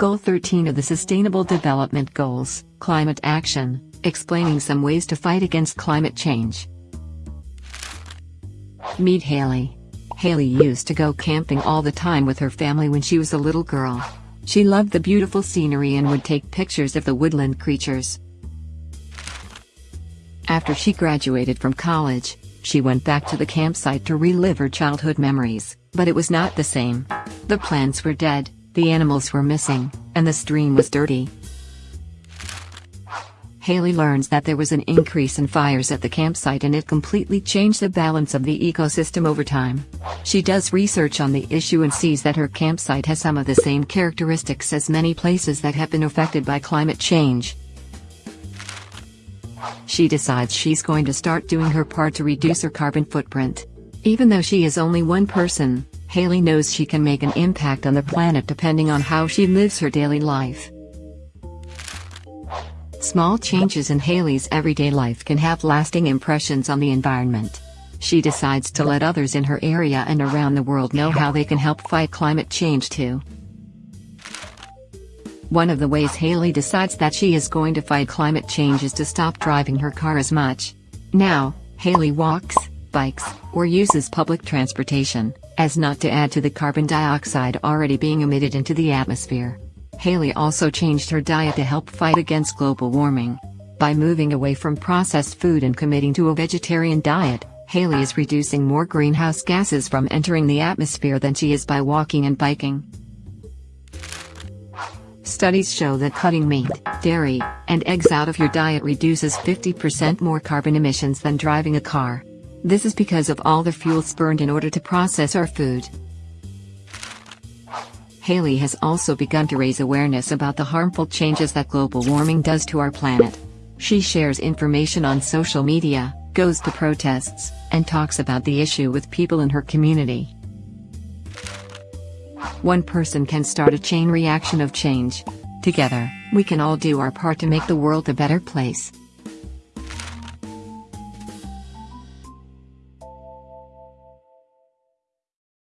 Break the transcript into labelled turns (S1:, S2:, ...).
S1: Goal 13 of the Sustainable Development Goals, Climate Action, explaining some ways to fight against climate change. Meet Haley. Haley used to go camping all the time with her family when she was a little girl. She loved the beautiful scenery and would take pictures of the woodland creatures. After she graduated from college, she went back to the campsite to relive her childhood memories, but it was not the same. The plants were dead, the animals were missing, and the stream was dirty. Haley learns that there was an increase in fires at the campsite and it completely changed the balance of the ecosystem over time. She does research on the issue and sees that her campsite has some of the same characteristics as many places that have been affected by climate change. She decides she's going to start doing her part to reduce her carbon footprint. Even though she is only one person, Haley knows she can make an impact on the planet depending on how she lives her daily life. Small changes in Haley's everyday life can have lasting impressions on the environment. She decides to let others in her area and around the world know how they can help fight climate change too. One of the ways Haley decides that she is going to fight climate change is to stop driving her car as much. Now, Haley walks, bikes, or uses public transportation, as not to add to the carbon dioxide already being emitted into the atmosphere. Haley also changed her diet to help fight against global warming. By moving away from processed food and committing to a vegetarian diet, Haley is reducing more greenhouse gases from entering the atmosphere than she is by walking and biking. Studies show that cutting meat, dairy, and eggs out of your diet reduces 50% more carbon emissions than driving a car. This is because of all the fuel burned in order to process our food. Haley has also begun to raise awareness about the harmful changes that global warming does to our planet. She shares information on social media, goes to protests, and talks about the issue with people in her community. One person can start a chain reaction of change. Together, we can all do our part to make the world a better place.